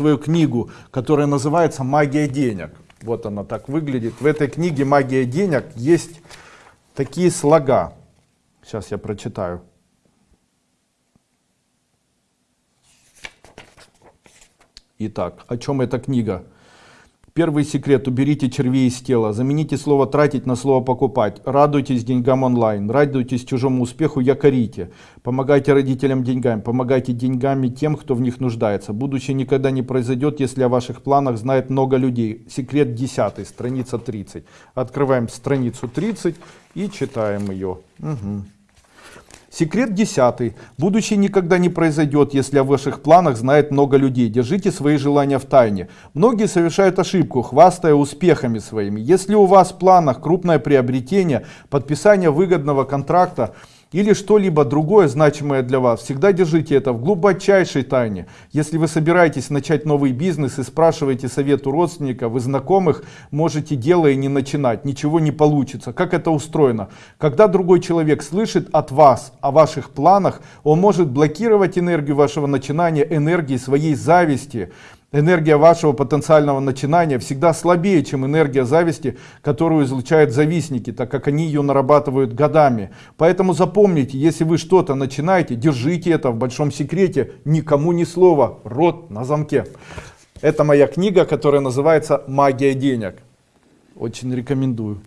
свою книгу, которая называется «Магия денег». Вот она так выглядит. В этой книге «Магия денег» есть такие слога. Сейчас я прочитаю. Итак, о чем эта книга? Первый секрет. Уберите червей из тела. Замените слово «тратить» на слово «покупать». Радуйтесь деньгам онлайн. Радуйтесь чужому успеху, якорите. Помогайте родителям деньгами. Помогайте деньгами тем, кто в них нуждается. Будущее никогда не произойдет, если о ваших планах знает много людей. Секрет 10, страница 30. Открываем страницу 30 и читаем ее. Угу. Секрет десятый. Будущее никогда не произойдет, если о ваших планах знает много людей. Держите свои желания в тайне. Многие совершают ошибку, хвастая успехами своими. Если у вас в планах крупное приобретение, подписание выгодного контракта, или что-либо другое значимое для вас, всегда держите это в глубочайшей тайне. Если вы собираетесь начать новый бизнес и спрашиваете совет у родственников и знакомых, можете дело и не начинать, ничего не получится. Как это устроено? Когда другой человек слышит от вас о ваших планах, он может блокировать энергию вашего начинания, энергии своей зависти, Энергия вашего потенциального начинания всегда слабее, чем энергия зависти, которую излучают завистники, так как они ее нарабатывают годами. Поэтому запомните, если вы что-то начинаете, держите это в большом секрете, никому ни слова, рот на замке. Это моя книга, которая называется «Магия денег». Очень рекомендую.